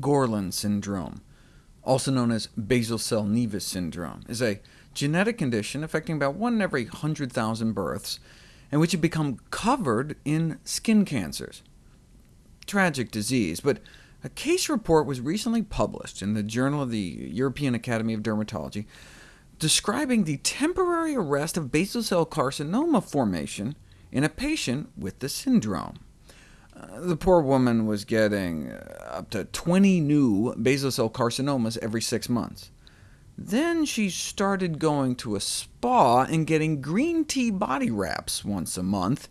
Gorlin syndrome, also known as basal cell nevus syndrome, is a genetic condition affecting about 1 in every 100,000 births, in which you become covered in skin cancers. Tragic disease, but a case report was recently published in the Journal of the European Academy of Dermatology describing the temporary arrest of basal cell carcinoma formation in a patient with the syndrome. Uh, the poor woman was getting uh, up to 20 new basal cell carcinomas every six months. Then she started going to a spa and getting green tea body wraps once a month,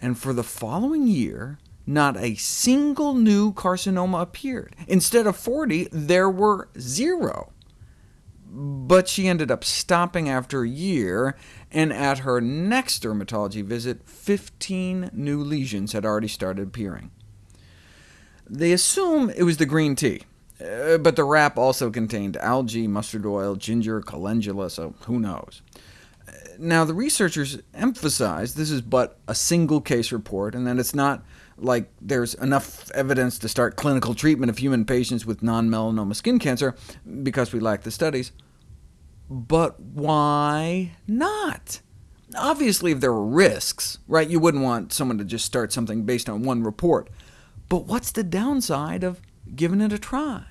and for the following year, not a single new carcinoma appeared. Instead of 40, there were zero. But she ended up stopping after a year, and at her next dermatology visit, 15 new lesions had already started appearing. They assume it was the green tea, uh, but the wrap also contained algae, mustard oil, ginger, calendula, so who knows. Now, the researchers emphasize this is but a single case report, and that it's not like there's enough evidence to start clinical treatment of human patients with non-melanoma skin cancer, because we lack the studies. But why not? Obviously, if there were risks, right, you wouldn't want someone to just start something based on one report. But what's the downside of giving it a try?